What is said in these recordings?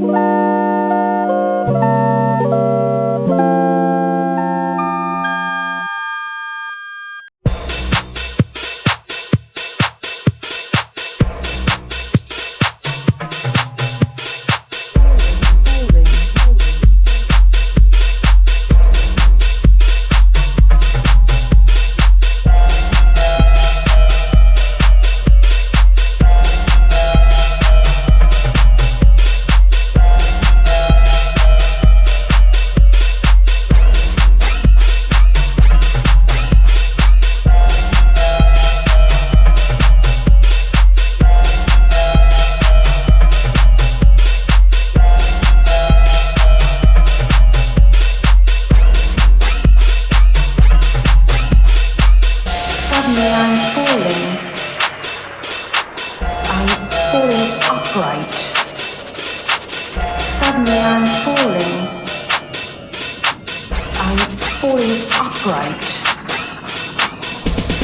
Bye. suddenly I'm falling. I'm falling upright.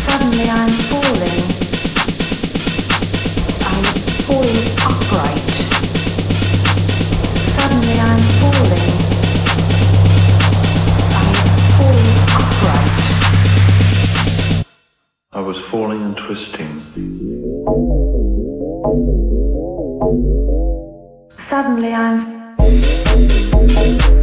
Suddenly I'm falling. I'm falling upright. Suddenly I'm falling. I'm falling upright. I was falling and twisting. Suddenly I'm Thank you.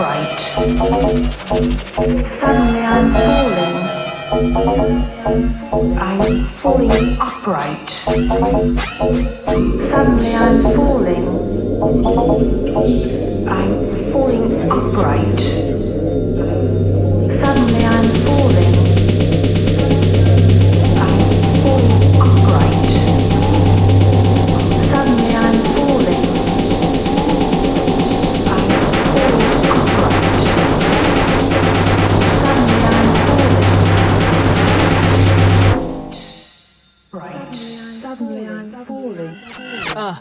upright. Suddenly I'm falling. I'm falling upright. Suddenly I'm falling. I'm falling upright. suddenly I'm falling. Uh.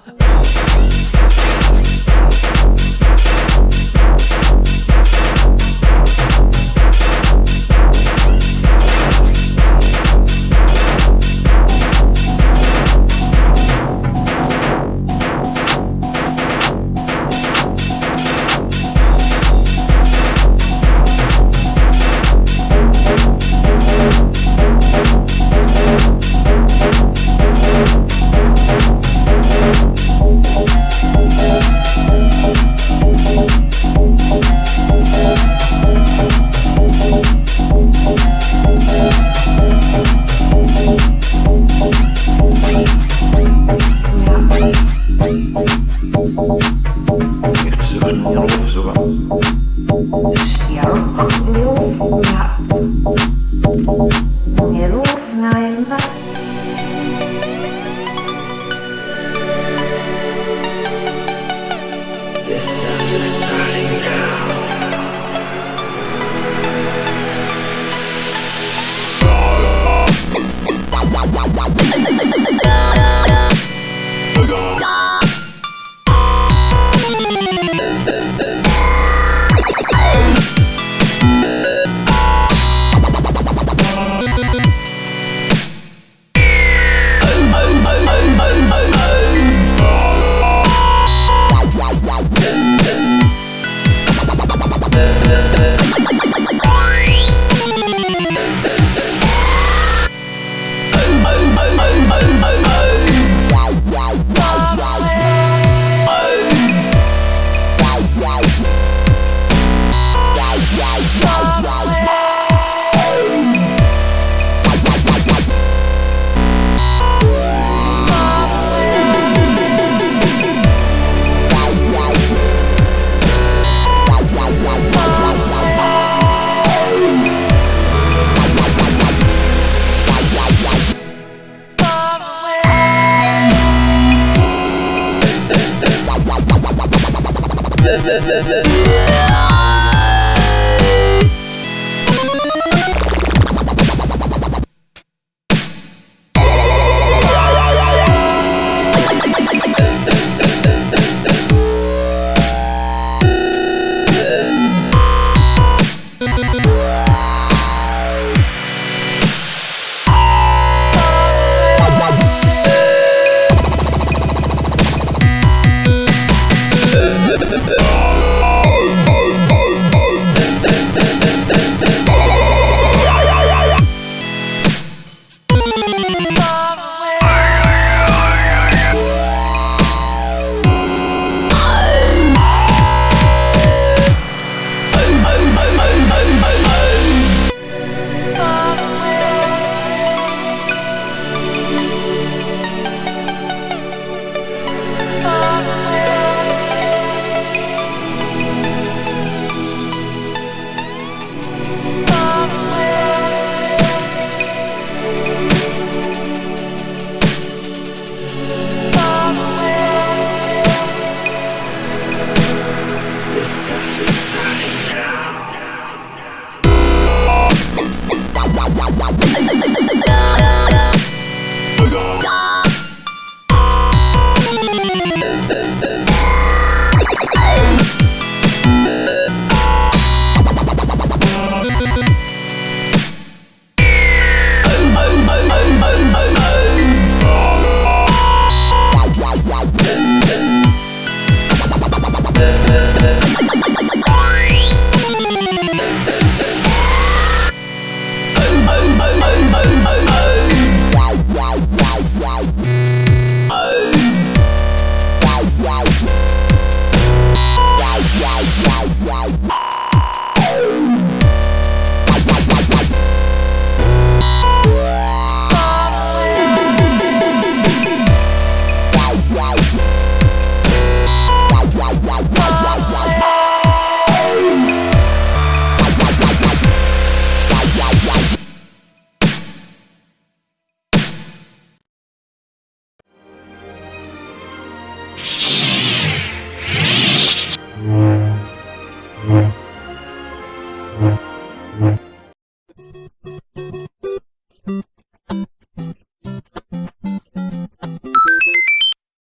Ha ha ha ha ha!